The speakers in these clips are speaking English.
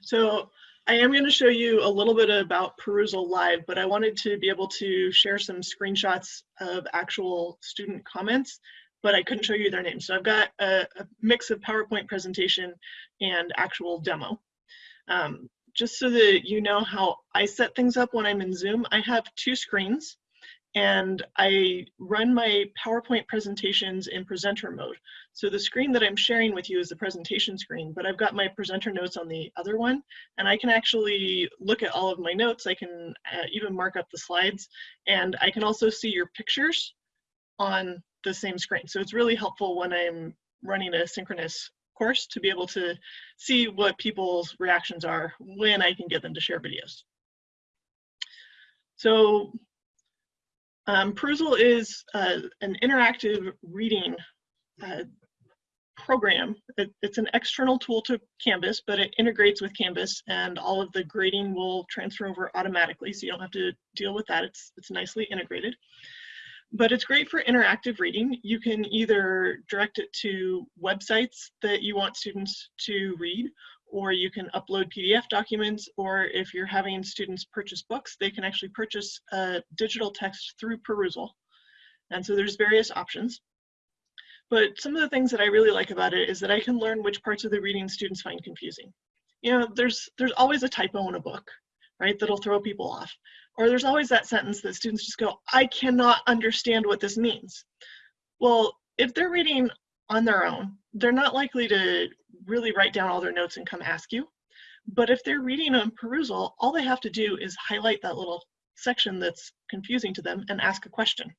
So I am going to show you a little bit about Perusall Live, but I wanted to be able to share some screenshots of actual student comments, but I couldn't show you their names. So I've got a, a mix of PowerPoint presentation and actual demo. Um, just so that you know how I set things up when I'm in Zoom, I have two screens and I run my PowerPoint presentations in presenter mode. So the screen that I'm sharing with you is the presentation screen, but I've got my presenter notes on the other one, and I can actually look at all of my notes. I can uh, even mark up the slides, and I can also see your pictures on the same screen. So it's really helpful when I'm running a synchronous course to be able to see what people's reactions are when I can get them to share videos. So um, Perusall is uh, an interactive reading uh, program. It, it's an external tool to Canvas, but it integrates with Canvas and all of the grading will transfer over automatically, so you don't have to deal with that. It's, it's nicely integrated. But it's great for interactive reading. You can either direct it to websites that you want students to read, or you can upload PDF documents, or if you're having students purchase books, they can actually purchase a digital text through Perusall. And so there's various options. But some of the things that I really like about it is that I can learn which parts of the reading students find confusing. You know, there's, there's always a typo in a book, right, that'll throw people off. Or there's always that sentence that students just go, I cannot understand what this means. Well, if they're reading on their own, they're not likely to really write down all their notes and come ask you. But if they're reading on Perusall, all they have to do is highlight that little section that's confusing to them and ask a question.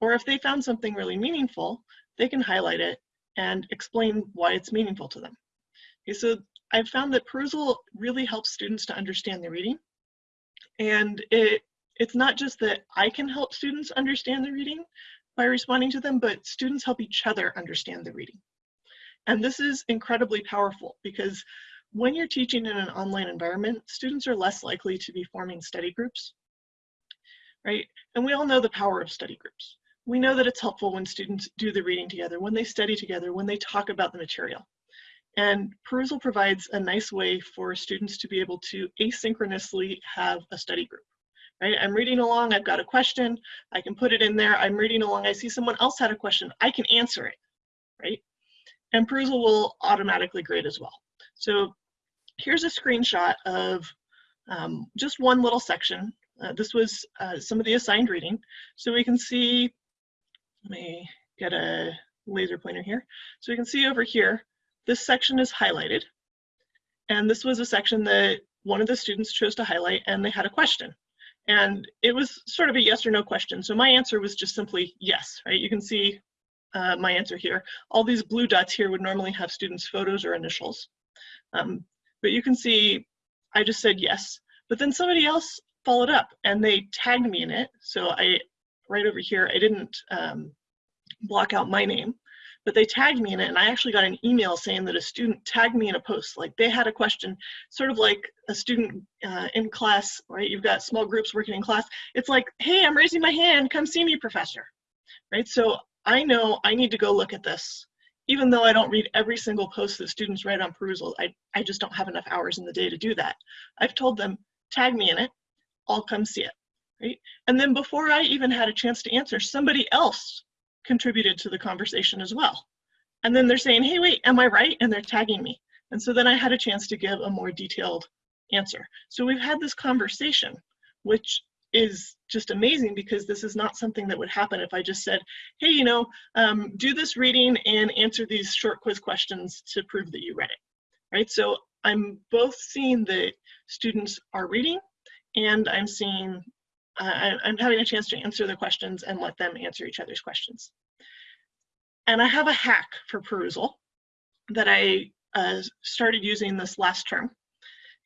Or if they found something really meaningful, they can highlight it and explain why it's meaningful to them. Okay, so I've found that Perusall really helps students to understand the reading. And it it's not just that I can help students understand the reading by responding to them, but students help each other understand the reading. And this is incredibly powerful because when you're teaching in an online environment, students are less likely to be forming study groups, right? And we all know the power of study groups. We know that it's helpful when students do the reading together, when they study together, when they talk about the material. And Perusall provides a nice way for students to be able to asynchronously have a study group. Right? I'm reading along, I've got a question, I can put it in there, I'm reading along, I see someone else had a question, I can answer it, right? And Perusall will automatically grade as well. So here's a screenshot of um, just one little section. Uh, this was uh, some of the assigned reading. So we can see, let me get a laser pointer here. So we can see over here, this section is highlighted. And this was a section that one of the students chose to highlight and they had a question. And it was sort of a yes or no question. So my answer was just simply yes, right? You can see uh, my answer here. All these blue dots here would normally have students' photos or initials. Um, but you can see I just said yes, but then somebody else followed up and they tagged me in it. So I, right over here, I didn't um, block out my name, but they tagged me in it and I actually got an email saying that a student tagged me in a post, like they had a question, sort of like a student uh, in class, right? You've got small groups working in class. It's like, hey, I'm raising my hand, come see me, professor, right? So I know I need to go look at this. Even though I don't read every single post that students write on Perusall, I, I just don't have enough hours in the day to do that. I've told them, tag me in it, I'll come see it, right? And then before I even had a chance to answer, somebody else contributed to the conversation as well. And then they're saying, hey, wait, am I right? And they're tagging me. And so then I had a chance to give a more detailed answer. So we've had this conversation, which is just amazing because this is not something that would happen if I just said, hey, you know, um, do this reading and answer these short quiz questions to prove that you read it, right? So I'm both seeing that students are reading and I'm seeing, uh, I'm having a chance to answer the questions and let them answer each other's questions. And I have a hack for Perusall that I uh, started using this last term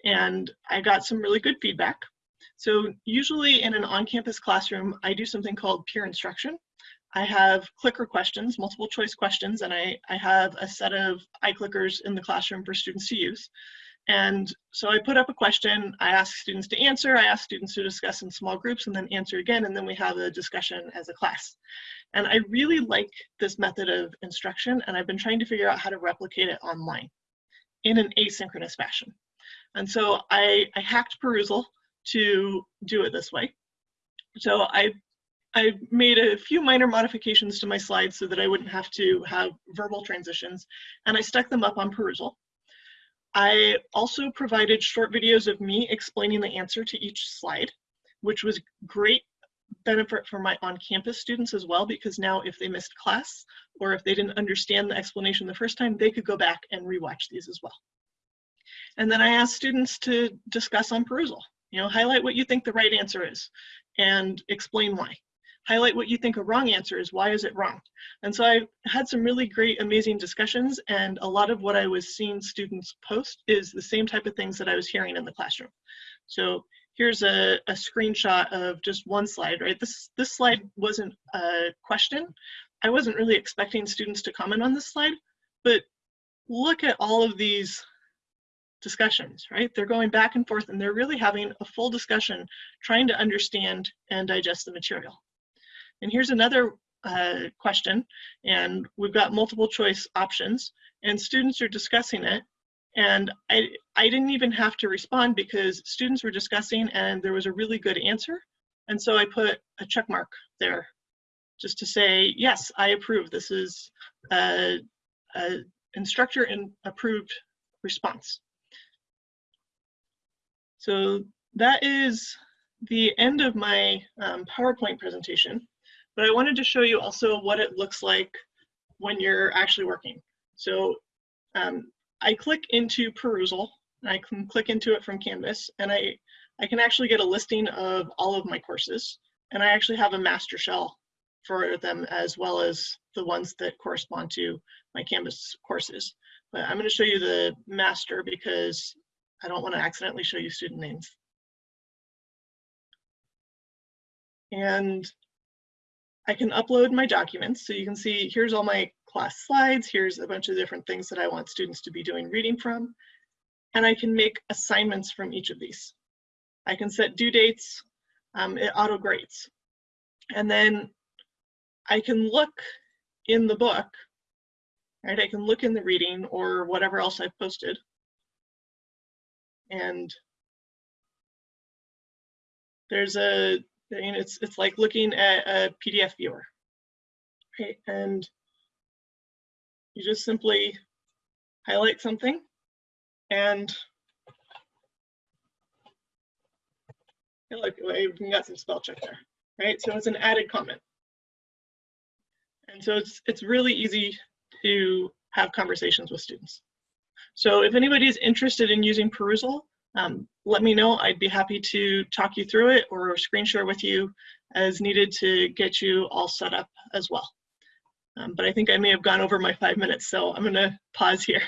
and I got some really good feedback so usually in an on-campus classroom, I do something called peer instruction. I have clicker questions, multiple choice questions, and I, I have a set of iClickers in the classroom for students to use. And so I put up a question, I ask students to answer, I ask students to discuss in small groups and then answer again, and then we have a discussion as a class. And I really like this method of instruction, and I've been trying to figure out how to replicate it online in an asynchronous fashion. And so I, I hacked Perusall to do it this way. So I, I made a few minor modifications to my slides so that I wouldn't have to have verbal transitions, and I stuck them up on Perusall. I also provided short videos of me explaining the answer to each slide, which was great benefit for my on-campus students as well, because now if they missed class or if they didn't understand the explanation the first time, they could go back and rewatch these as well. And then I asked students to discuss on Perusall. You know, highlight what you think the right answer is and explain why. Highlight what you think a wrong answer is, why is it wrong? And so I had some really great, amazing discussions and a lot of what I was seeing students post is the same type of things that I was hearing in the classroom. So here's a, a screenshot of just one slide, right? This, this slide wasn't a question. I wasn't really expecting students to comment on this slide, but look at all of these discussions, right? They're going back and forth and they're really having a full discussion trying to understand and digest the material. And here's another uh, question, and we've got multiple choice options, and students are discussing it. And I, I didn't even have to respond because students were discussing and there was a really good answer. And so I put a check mark there just to say, yes, I approve. This is a, a instructor and approved response. So that is the end of my um, PowerPoint presentation, but I wanted to show you also what it looks like when you're actually working. So um, I click into Perusall, and I can click into it from Canvas, and I, I can actually get a listing of all of my courses, and I actually have a master shell for them as well as the ones that correspond to my Canvas courses. But I'm going to show you the master because I don't want to accidentally show you student names. And I can upload my documents. So you can see here's all my class slides. Here's a bunch of different things that I want students to be doing reading from. And I can make assignments from each of these. I can set due dates, um, it auto grades. And then I can look in the book, right? I can look in the reading or whatever else I've posted. And there's a, you it's, it's like looking at a PDF viewer, right? And you just simply highlight something and look, I even got some spell check there, right? So it's an added comment. And so it's, it's really easy to have conversations with students. So if anybody is interested in using Perusall, um, let me know. I'd be happy to talk you through it or screen share with you as needed to get you all set up as well. Um, but I think I may have gone over my five minutes, so I'm gonna pause here.